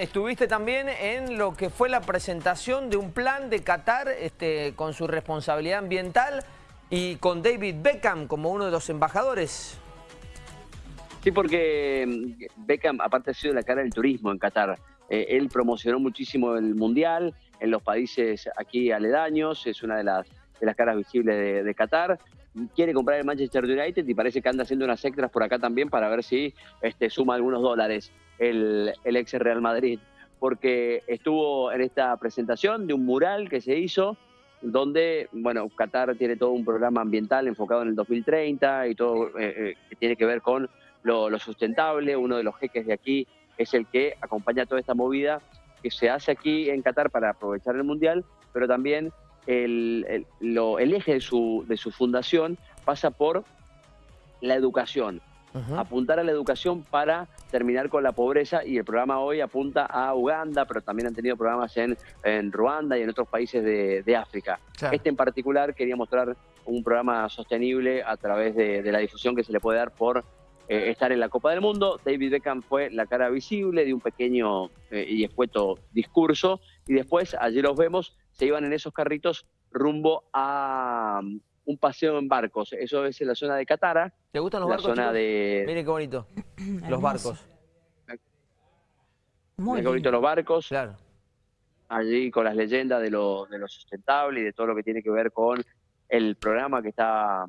Estuviste también en lo que fue la presentación de un plan de Qatar este, con su responsabilidad ambiental y con David Beckham como uno de los embajadores. Sí, porque mm, Beckham, aparte ha sido la cara del turismo en Qatar. Eh, él promocionó muchísimo el Mundial en los países aquí aledaños, es una de las, de las caras visibles de, Qatar quiere comprar el Manchester United y parece que anda haciendo unas extras por acá también para ver si este, suma algunos dólares el, el ex Real Madrid. Porque estuvo en esta presentación de un mural que se hizo donde, bueno, Qatar tiene todo un programa ambiental enfocado en el 2030 y todo eh, eh, que tiene que ver con lo, lo, sustentable. Uno de los jeques de aquí es el que acompaña toda esta movida que se hace aquí en Qatar para aprovechar el Mundial, pero también el, el, eje de su, de su fundación pasa por la educación. Apuntar a la educación para terminar con la pobreza y el programa hoy apunta a Uganda, pero también han tenido programas en, en Ruanda y en otros países de, de África. Este en particular quería mostrar un programa sostenible a través de, de la difusión que se le puede dar por eh, estar en la Copa del Mundo. David Beckham fue la cara visible de un pequeño eh, y escueto discurso y después, allí los vemos, se iban en esos carritos rumbo a un paseo en barcos. Eso es en la zona de Catara. ¿Te gustan los barcos? Zona de... Mire qué bonito, los barcos. Muy qué bonito los barcos. Claro. Allí con las leyendas de lo, de lo sustentable y de todo lo que tiene que ver con el programa que está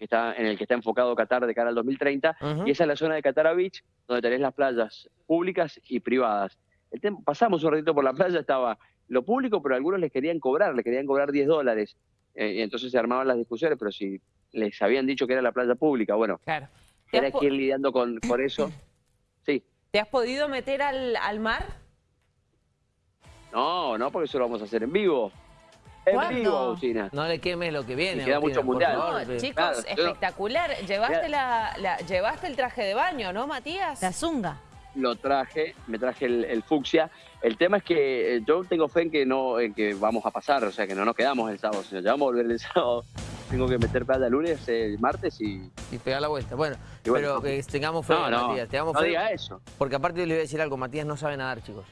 que está, en el que está enfocado Qatar de cara al 2030, y esa es la zona de Qatar Beach, donde tenés las playas públicas y privadas. El pasamos un ratito por la playa, estaba lo público, pero algunos les querían cobrar, les querían cobrar 10 dólares, eh, y entonces se armaban las discusiones, pero si les habían dicho que era la playa pública, bueno, claro. era que ir lidiando con, con eso. Sí. ¿Te has podido meter al, al mar? No, no, porque eso lo vamos a hacer en vivo. En vivo, No le quemes lo que viene. Y queda mucho mundial. no, chicos, espectacular. Llevaste, la, la, llevaste el traje de baño, ¿no, Matías? La zunga. Lo traje, me traje el, el, fucsia. El tema es que eh, yo tengo fe en que no en que vamos a pasar, o sea, que no nos quedamos el sábado, sino ya vamos a volver el sábado. Tengo que meter plata el lunes, el martes y... Y pegar la vuelta. Bueno, bueno pero que tengamos fe, no, no, Matías. Tengamos no fe, diga eso. Porque aparte le voy a decir algo, Matías no sabe nadar, chicos.